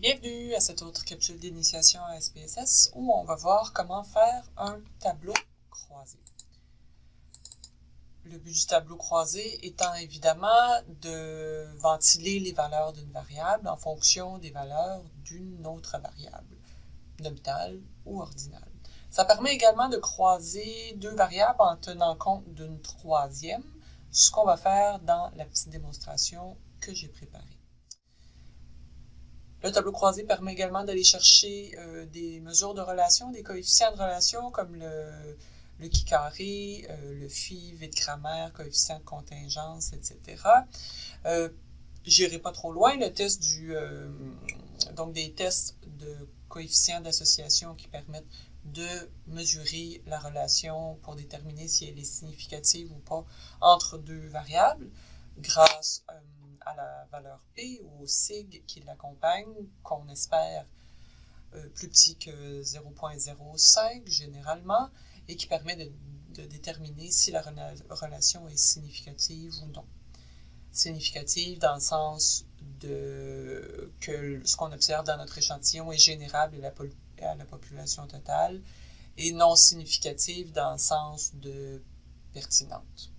Bienvenue à cette autre capsule d'initiation à SPSS où on va voir comment faire un tableau croisé. Le but du tableau croisé étant évidemment de ventiler les valeurs d'une variable en fonction des valeurs d'une autre variable, nominale ou ordinale. Ça permet également de croiser deux variables en tenant compte d'une troisième, ce qu'on va faire dans la petite démonstration que j'ai préparée. Le tableau croisé permet également d'aller chercher euh, des mesures de relation, des coefficients de relation comme le, le qui carré, euh, le phi, vide grammaire, coefficient de contingence, etc. Euh, J'irai pas trop loin, le test du euh, donc des tests de coefficients d'association qui permettent de mesurer la relation pour déterminer si elle est significative ou pas entre deux variables grâce euh, à la valeur P ou au sig qui l'accompagne, qu'on espère euh, plus petit que 0.05 généralement, et qui permet de, déterminer si la relation est significative ou non. Significative dans le sens de que ce qu'on observe dans notre échantillon est générable à la population totale, et non significative dans le sens de pertinente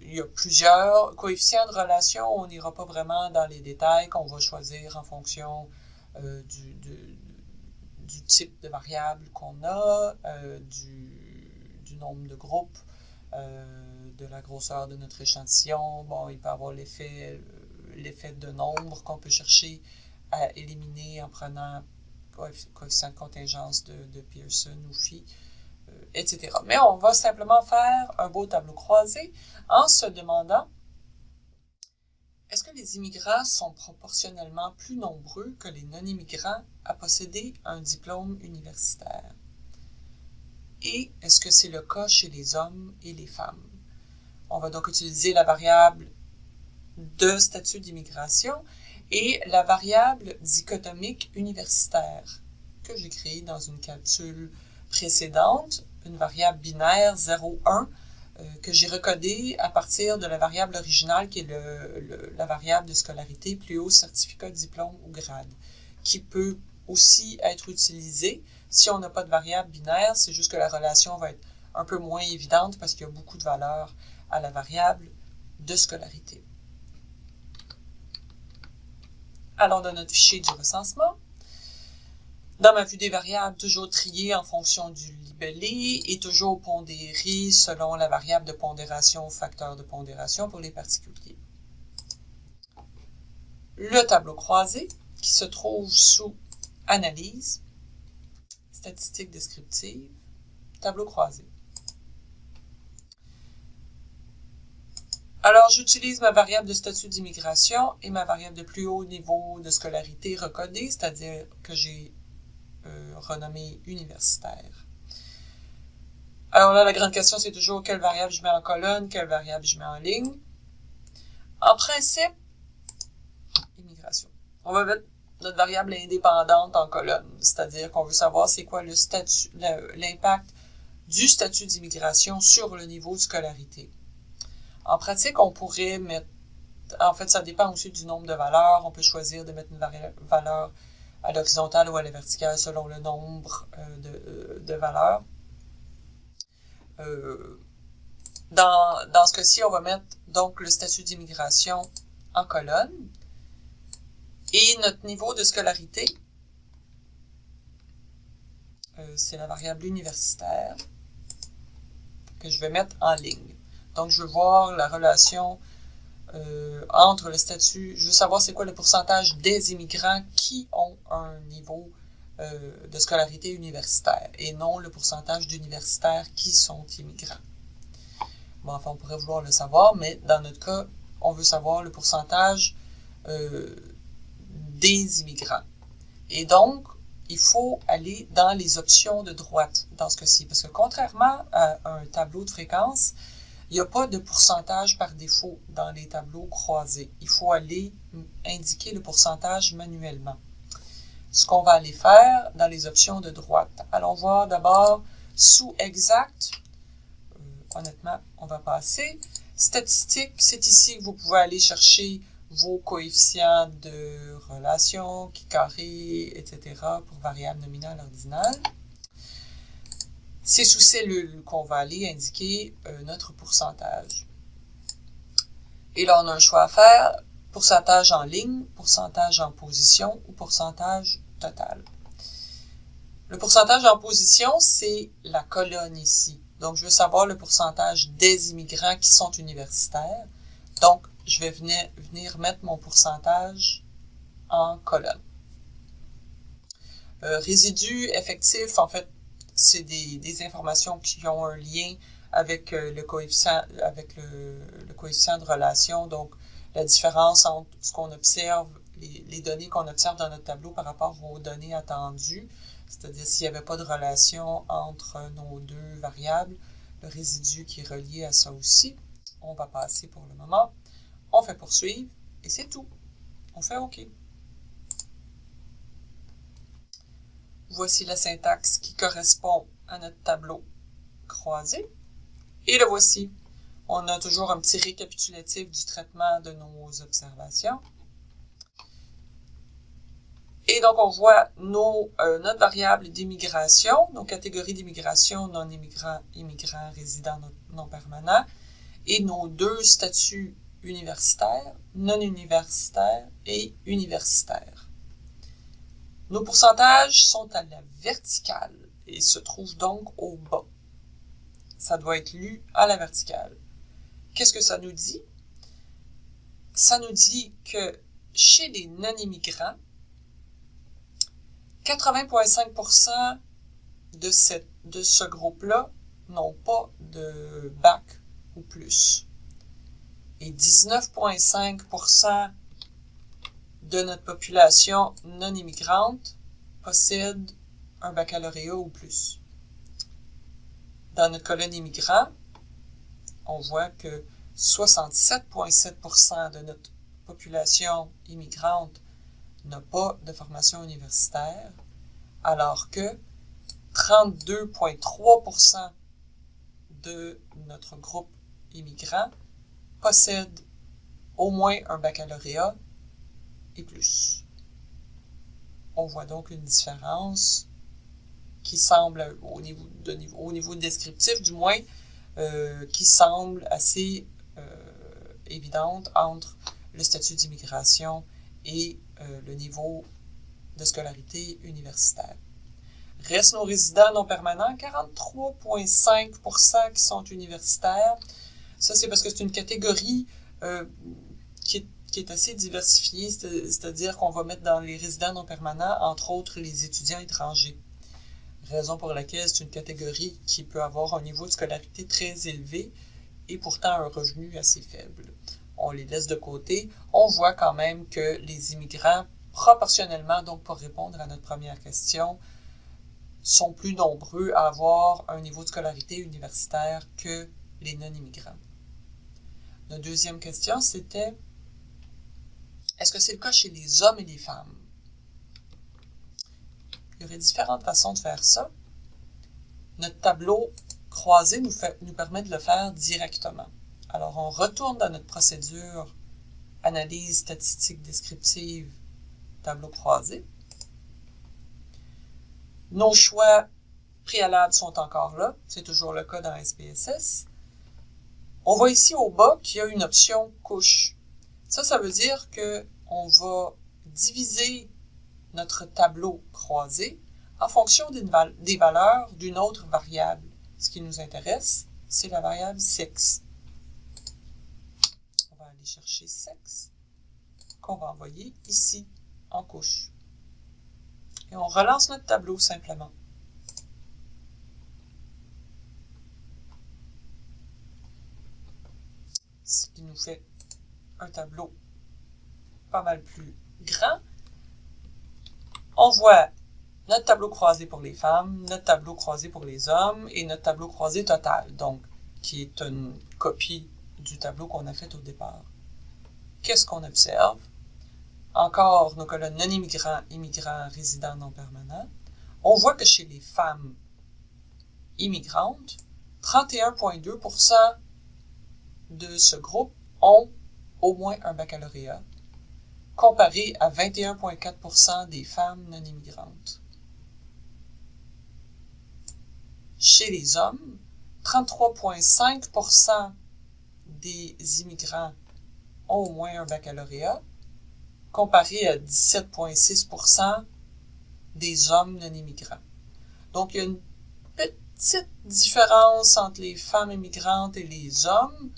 il y a plusieurs coefficients de relation. On n'ira pas vraiment dans les détails qu'on va choisir en fonction euh, du, du, type de variable qu'on a, euh, du, du, nombre de groupes, euh, de la grosseur de notre échantillon. Bon, il peut avoir l'effet l'effet de nombre qu'on peut chercher à éliminer en prenant coefficient de contingence de, de Pearson ou phi. Mais on va simplement faire un beau tableau croisé en se demandant est-ce que les immigrants sont proportionnellement plus nombreux que les non-immigrants à posséder un diplôme universitaire? Et est-ce que c'est le cas chez les hommes et les femmes? On va donc utiliser la variable de statut d'immigration et la variable dichotomique universitaire que j'ai créée dans une capsule précédente, une variable binaire 0,1 euh, que j'ai recodée à partir de la variable originale qui est la variable de scolarité plus haut certificat, diplôme ou grade, qui peut aussi être utilisée si on n'a pas de variable binaire, c'est juste que la relation va être un peu moins évidente parce qu'il y a beaucoup de valeurs à la variable de scolarité. Alors, dans notre fichier du recensement, dans ma vue des variables, toujours triées en fonction du libellé et toujours pondérées selon la variable de pondération ou facteur de pondération pour les particuliers. Le tableau croisé qui se trouve sous Analyse, Statistiques descriptives, Tableau croisé. Alors, j'utilise ma variable de statut d'immigration et ma variable de plus haut niveau de scolarité recodée, c'est-à-dire que j'ai renommée universitaire. Alors là, la grande question, c'est toujours quelle variable je mets en colonne, quelle variable je mets en ligne. En principe, immigration. On va mettre notre variable indépendante en colonne, c'est-à-dire qu'on veut savoir c'est quoi l'impact du statut d'immigration sur le niveau de scolarité. En pratique, on pourrait mettre, en fait, ça dépend aussi du nombre de valeurs. On peut choisir de mettre une valeur à l'horizontale ou à la verticale selon le nombre euh, euh, de, valeurs. Euh, dans, dans ce cas-ci, on va mettre donc le statut d'immigration en colonne et notre niveau de scolarité, c'est la variable universitaire que je vais mettre en ligne. Donc, je veux voir la relation euh, entre le statut, je veux savoir c'est quoi le pourcentage des immigrants qui ont un niveau euh, de scolarité universitaire et non le pourcentage d'universitaires qui sont immigrants. Bon, enfin, on pourrait vouloir le savoir, mais dans notre cas, on veut savoir le pourcentage euh, des immigrants. Et donc, il faut aller dans les options de droite dans ce cas-ci, parce que contrairement à un tableau de fréquence, il n'y a pas de pourcentage par défaut dans les tableaux croisés. Il faut aller indiquer le pourcentage manuellement. Ce qu'on va aller faire dans les options de droite. Allons voir d'abord sous exact. Euh, honnêtement, on va passer. Statistique, c'est ici que vous pouvez aller chercher vos coefficients de relation, qui carré, etc. pour variables nominales ordinales. C'est sous cellule qu'on va aller indiquer euh, notre pourcentage. Et là, on a un choix à faire, pourcentage en ligne, pourcentage en position ou pourcentage total. Le pourcentage en position, c'est la colonne ici. Donc, je veux savoir le pourcentage des immigrants qui sont universitaires. Donc, je vais venir, mettre mon pourcentage en colonne. Euh, résidu effectif, en fait, c'est des, informations qui ont un lien avec euh, le coefficient avec le, coefficient de relation. Donc, la différence entre ce qu'on observe, les, les données qu'on observe dans notre tableau par rapport aux données attendues, c'est-à-dire s'il n'y avait pas de relation entre nos deux variables, le résidu qui est relié à ça aussi. On va passer pour le moment. On fait poursuivre et c'est tout. On fait OK. Voici la syntaxe qui correspond à notre tableau croisé. Et le voici. On a toujours un petit récapitulatif du traitement de nos observations. Et donc, on voit nos, euh, notre variable d'immigration, nos catégories d'immigration, non-immigrants, immigrants, résidents non, permanents, et nos deux statuts universitaires, non universitaires et universitaires. Nos pourcentages sont à la verticale et se trouvent donc au bas. Ça doit être lu à la verticale. Qu'est-ce que ça nous dit? Ça nous dit que chez les non-immigrants, 80,5% de, de ce groupe-là n'ont pas de bac ou plus. Et 19,5% de notre population non immigrante possède un baccalauréat ou plus. Dans notre colonne immigrant, on voit que 67,7% de notre population immigrante n'a pas de formation universitaire, alors que 32,3% de notre groupe immigrant possède au moins un baccalauréat plus. On voit donc une différence qui semble, au niveau, au niveau descriptif du moins, euh, qui semble assez euh, évidente entre le statut d'immigration et euh, le niveau de scolarité universitaire. Restent nos résidents non permanents, 43,5% qui sont universitaires. Ça, c'est parce que c'est une catégorie qui, est, qui, est, assez diversifiée, c'est-à-dire qu'on va mettre dans les résidents non permanents, entre autres, les étudiants étrangers. Raison pour laquelle c'est une catégorie qui peut avoir un niveau de scolarité très élevé et pourtant un revenu assez faible on les laisse de côté, on voit quand même que les immigrants, proportionnellement, donc pour répondre à notre première question, sont plus nombreux à avoir un niveau de scolarité universitaire que les non-immigrants. Notre deuxième question, c'était est-ce que c'est le cas chez les hommes et les femmes? Il y aurait différentes façons de faire ça. Notre tableau croisé nous, permet de le faire directement. Alors, on retourne dans notre procédure analyse statistique descriptive, tableau croisé. Nos choix préalables sont encore là. C'est toujours le cas dans SPSS. On voit ici au bas qu'il y a une option couche. Ça, ça veut dire que on va diviser notre tableau croisé en fonction des valeurs d'une autre variable. Ce qui nous intéresse, c'est la variable sexe chercher sexe qu'on va envoyer ici en couche. Et on relance notre tableau simplement. Ce qui nous fait un tableau pas mal plus grand. On voit notre tableau croisé pour les femmes, notre tableau croisé pour les hommes et notre tableau croisé total, donc qui est une copie du tableau qu'on a fait au départ qu'est-ce qu'on observe? Encore nos colonnes non-immigrants, immigrants, résidents non permanents. On voit que chez les femmes immigrantes, 31,2% de ce groupe ont au moins un baccalauréat comparé à 21,4% des femmes non immigrantes. Chez les hommes, 33,5% des immigrants ont au moins un baccalauréat, comparé à 17,6% des hommes non immigrants. Donc, il y a une petite différence entre les femmes immigrantes et les hommes,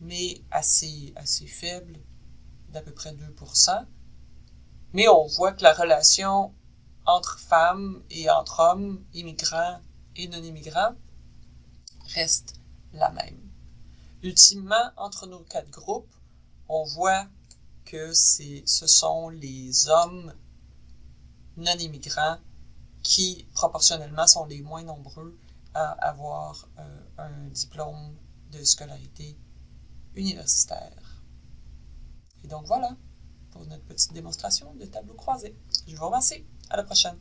mais assez, assez faible, d'à peu près 2 Mais on voit que la relation entre femmes et entre hommes, immigrants et non-immigrants, reste la même. Ultimement, entre nos quatre groupes, on voit que ce sont les hommes non-immigrants qui, proportionnellement, sont les moins nombreux à avoir euh, un diplôme de scolarité universitaire. Et donc voilà pour notre petite démonstration de tableau croisé. Je vous remercie. À la prochaine.